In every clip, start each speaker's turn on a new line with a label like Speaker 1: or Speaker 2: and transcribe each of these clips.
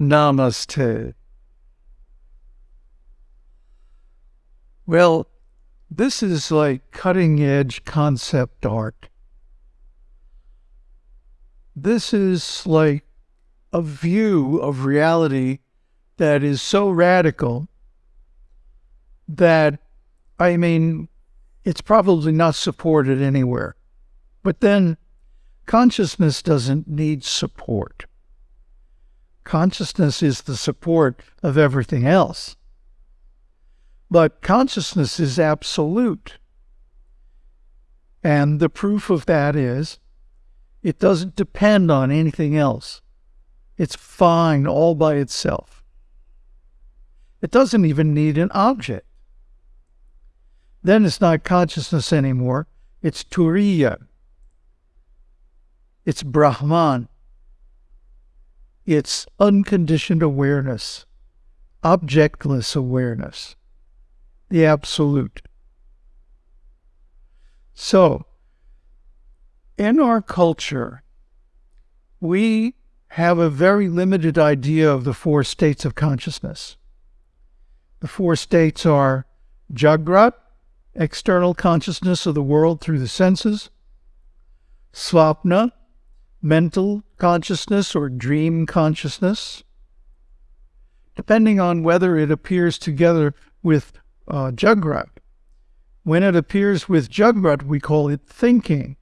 Speaker 1: Namaste. Well, this is like cutting edge concept art. This is like a view of reality that is so radical that, I mean, it's probably not supported anywhere. But then consciousness doesn't need support. Consciousness is the support of everything else. But consciousness is absolute. And the proof of that is it doesn't depend on anything else. It's fine all by itself. It doesn't even need an object. Then it's not consciousness anymore. It's Turiya. It's Brahman. It's unconditioned awareness, objectless awareness, the absolute. So, in our culture, we have a very limited idea of the four states of consciousness. The four states are Jagrat, external consciousness of the world through the senses, Swapna, mental consciousness or dream consciousness, depending on whether it appears together with uh, Jagrat. When it appears with Jagrat, we call it thinking.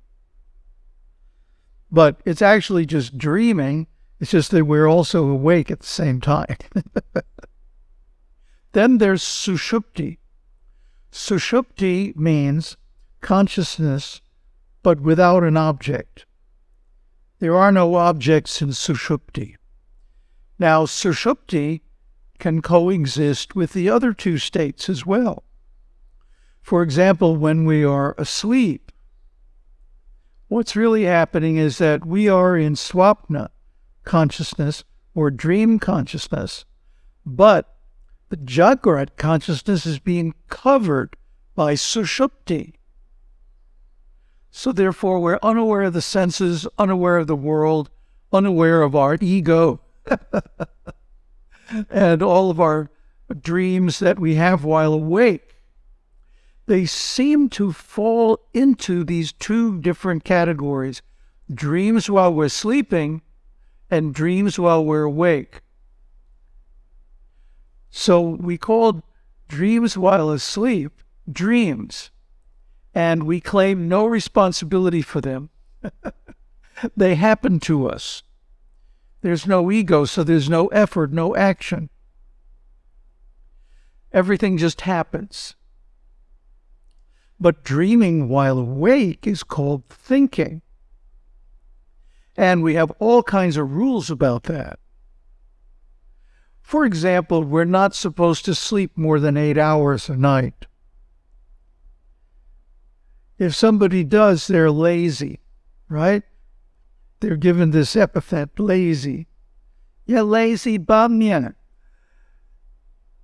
Speaker 1: But it's actually just dreaming. It's just that we're also awake at the same time. then there's Sushupti. Sushupti means consciousness, but without an object. There are no objects in Sushupti. Now, Sushupti can coexist with the other two states as well. For example, when we are asleep, what's really happening is that we are in swapna consciousness or dream consciousness, but the Jagrat consciousness is being covered by Sushupti. So therefore, we're unaware of the senses, unaware of the world, unaware of our ego, and all of our dreams that we have while awake. They seem to fall into these two different categories dreams while we're sleeping and dreams while we're awake. So we called dreams while asleep dreams and we claim no responsibility for them. they happen to us. There's no ego, so there's no effort, no action. Everything just happens. But dreaming while awake is called thinking. And we have all kinds of rules about that. For example, we're not supposed to sleep more than eight hours a night. If somebody does, they're lazy, right? They're given this epithet, lazy. Yeah, lazy bum, yeah.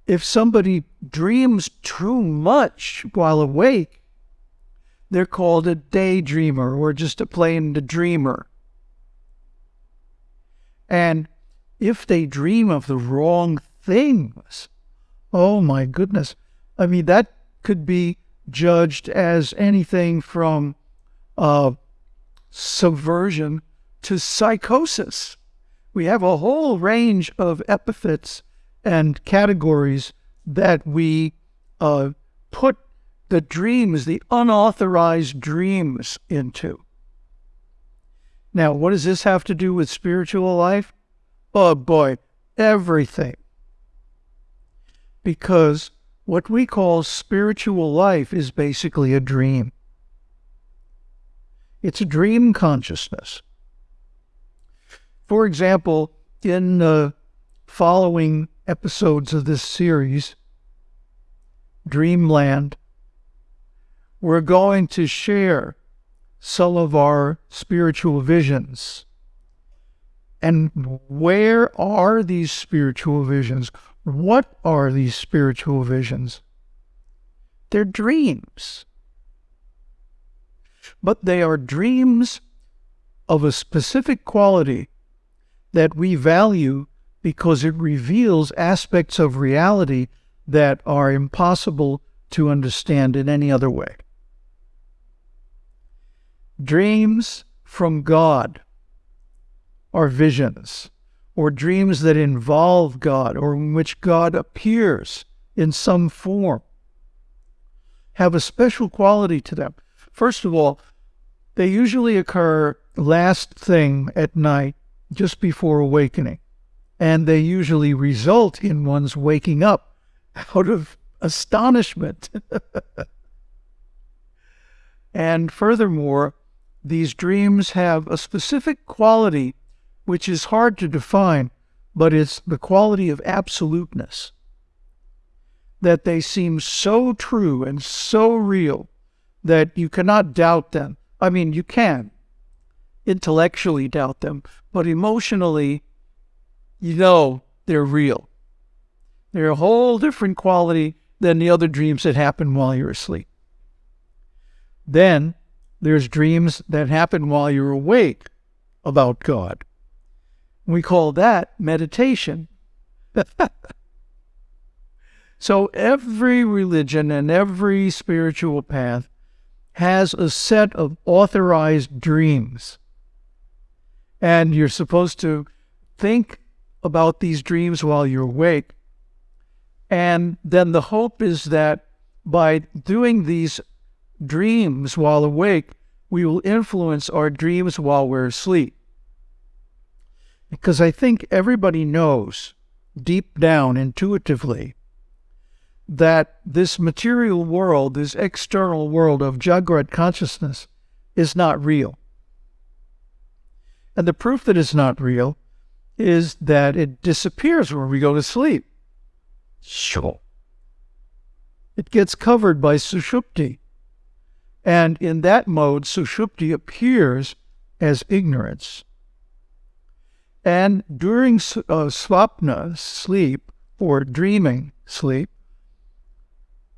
Speaker 1: If somebody dreams too much while awake, they're called a daydreamer or just a plain dreamer. And if they dream of the wrong things, oh my goodness. I mean, that could be judged as anything from uh, subversion to psychosis. We have a whole range of epithets and categories that we uh, put the dreams, the unauthorized dreams, into. Now, what does this have to do with spiritual life? Oh boy, everything. Because what we call spiritual life is basically a dream. It's a dream consciousness. For example, in the following episodes of this series, Dreamland, we're going to share some of our spiritual visions. And where are these spiritual visions? What are these spiritual visions? They're dreams. But they are dreams of a specific quality that we value because it reveals aspects of reality that are impossible to understand in any other way. Dreams from God are visions, or dreams that involve God, or in which God appears in some form, have a special quality to them. First of all, they usually occur last thing at night, just before awakening, and they usually result in one's waking up out of astonishment. and furthermore, these dreams have a specific quality which is hard to define, but it's the quality of absoluteness. That they seem so true and so real that you cannot doubt them. I mean, you can intellectually doubt them, but emotionally, you know they're real. They're a whole different quality than the other dreams that happen while you're asleep. Then there's dreams that happen while you're awake about God. We call that meditation. so every religion and every spiritual path has a set of authorized dreams. And you're supposed to think about these dreams while you're awake. And then the hope is that by doing these dreams while awake, we will influence our dreams while we're asleep. Because I think everybody knows deep down intuitively that this material world, this external world of Jagrat consciousness, is not real. And the proof that it's not real is that it disappears when we go to sleep. Sure. It gets covered by Sushupti. And in that mode, Sushupti appears as ignorance. And during uh, sleep, or dreaming sleep,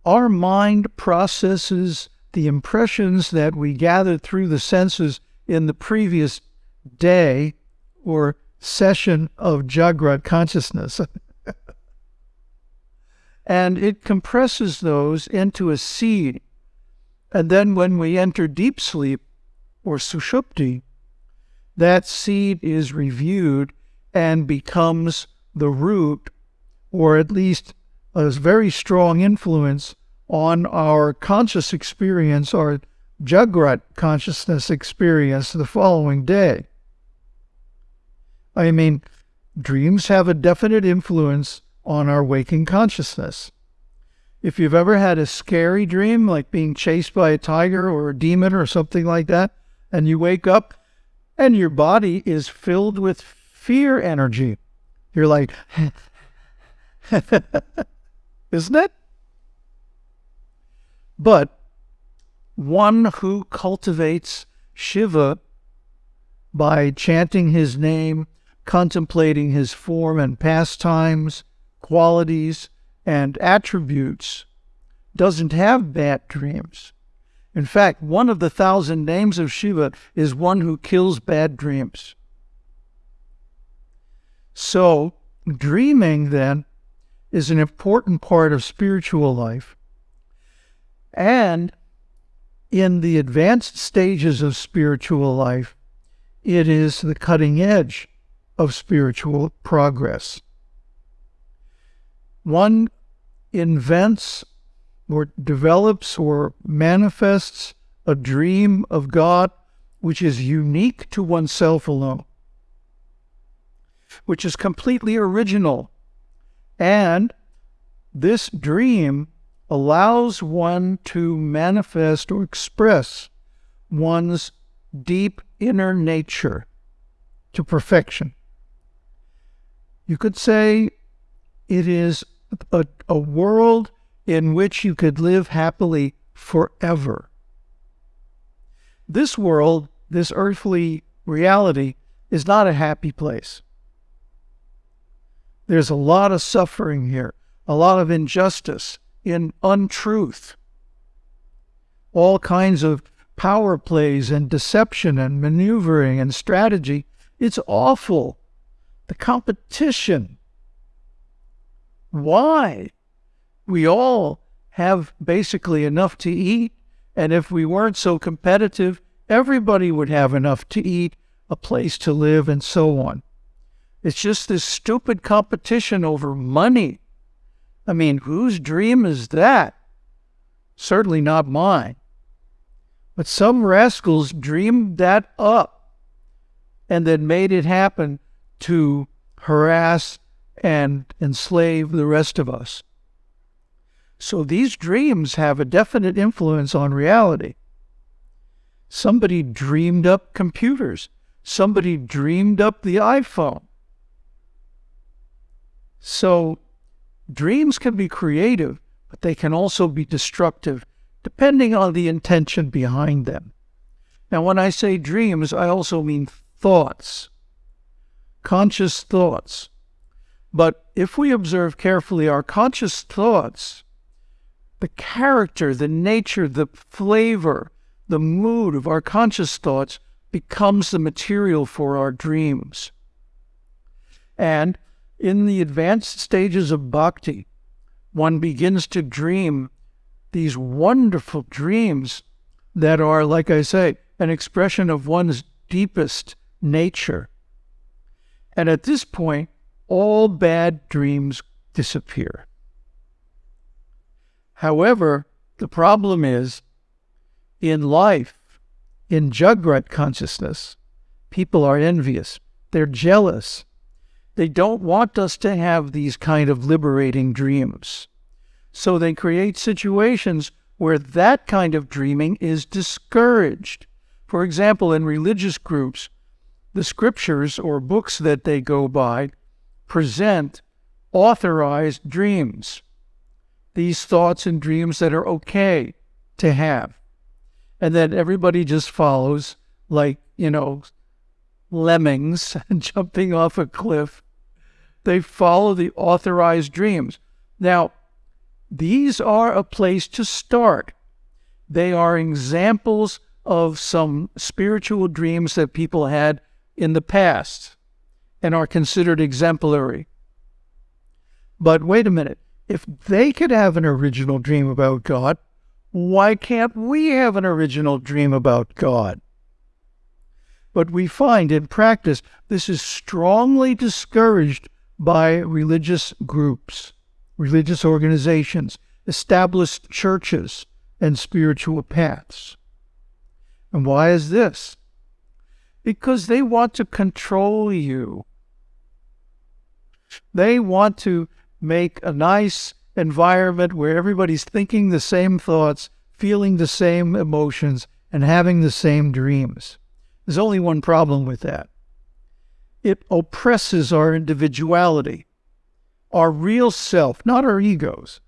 Speaker 1: our mind processes the impressions that we gathered through the senses in the previous day or session of Jagrat consciousness. and it compresses those into a seed and then when we enter deep sleep or sushupti, that seed is reviewed and becomes the root, or at least a very strong influence on our conscious experience, our Jagrat consciousness experience the following day. I mean, dreams have a definite influence on our waking consciousness. If you've ever had a scary dream, like being chased by a tiger or a demon or something like that, and you wake up and your body is filled with fear energy, you're like, isn't it? But one who cultivates Shiva by chanting his name, contemplating his form and pastimes, qualities, and attributes doesn't have bad dreams. In fact, one of the thousand names of Shiva is one who kills bad dreams. So, dreaming then is an important part of spiritual life. And in the advanced stages of spiritual life, it is the cutting edge of spiritual progress. One invents or develops or manifests a dream of God which is unique to oneself alone, which is completely original. And this dream allows one to manifest or express one's deep inner nature to perfection. You could say it is a, a world in which you could live happily forever. This world, this earthly reality, is not a happy place. There's a lot of suffering here, a lot of injustice, in untruth, all kinds of power plays and deception and maneuvering and strategy. It's awful. The competition Why? We all have basically enough to eat. And if we weren't so competitive, everybody would have enough to eat, a place to live, and so on. It's just this stupid competition over money. I mean, whose dream is that? Certainly not mine. But some rascals dreamed that up and then made it happen to harass and enslave the rest of us. So these dreams have a definite influence on reality. Somebody dreamed up computers. Somebody dreamed up the iPhone. So dreams can be creative, but they can also be destructive, depending on the intention behind them. Now, when I say dreams, I also mean thoughts, conscious thoughts. But if we observe carefully our conscious thoughts, the character, the nature, the flavor, the mood of our conscious thoughts becomes the material for our dreams. And in the advanced stages of bhakti, one begins to dream these wonderful dreams that are, like I say, an expression of one's deepest nature. And at this point, all bad dreams disappear. However, the problem is in life, in Jagrat consciousness, people are envious. They're jealous. They don't want us to have these kind of liberating dreams. So they create situations where that kind of dreaming is discouraged. For example, in religious groups, the scriptures or books that they go by present authorized dreams, these thoughts and dreams that are okay to have. And then everybody just follows like, you know, lemmings jumping off a cliff. They follow the authorized dreams. Now, these are a place to start. They are examples of some spiritual dreams that people had in the past and are considered exemplary. But wait a minute. If they could have an original dream about God, why can't we have an original dream about God? But we find in practice this is strongly discouraged by religious groups, religious organizations, established churches, and spiritual paths. And why is this? Because they want to control you. They want to make a nice environment where everybody's thinking the same thoughts, feeling the same emotions, and having the same dreams. There's only one problem with that it oppresses our individuality, our real self, not our egos,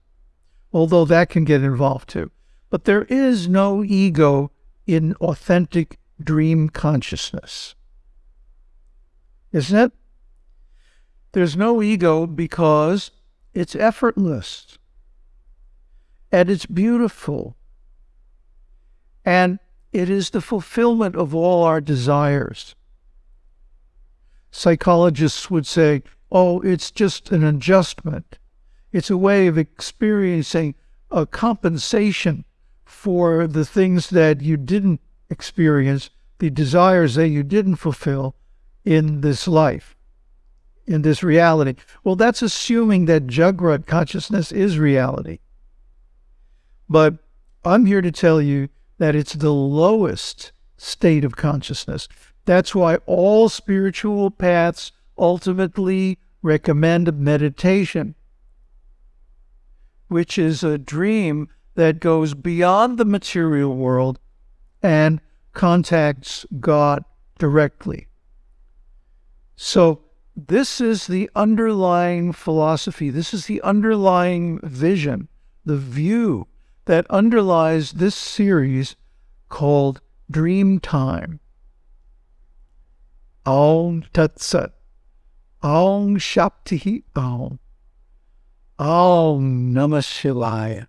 Speaker 1: although that can get involved too. But there is no ego in authentic dream consciousness. Isn't it? There's no ego because it's effortless. And it's beautiful. And it is the fulfillment of all our desires. Psychologists would say, oh, it's just an adjustment. It's a way of experiencing a compensation for the things that you didn't experience, the desires that you didn't fulfill in this life in this reality. Well, that's assuming that Jagrat consciousness is reality. But I'm here to tell you that it's the lowest state of consciousness. That's why all spiritual paths ultimately recommend meditation, which is a dream that goes beyond the material world and contacts God directly. So this is the underlying philosophy. This is the underlying vision, the view that underlies this series called Dream Time. Om Tat Sat. Om Shakti Om. Om Namah Shivaya.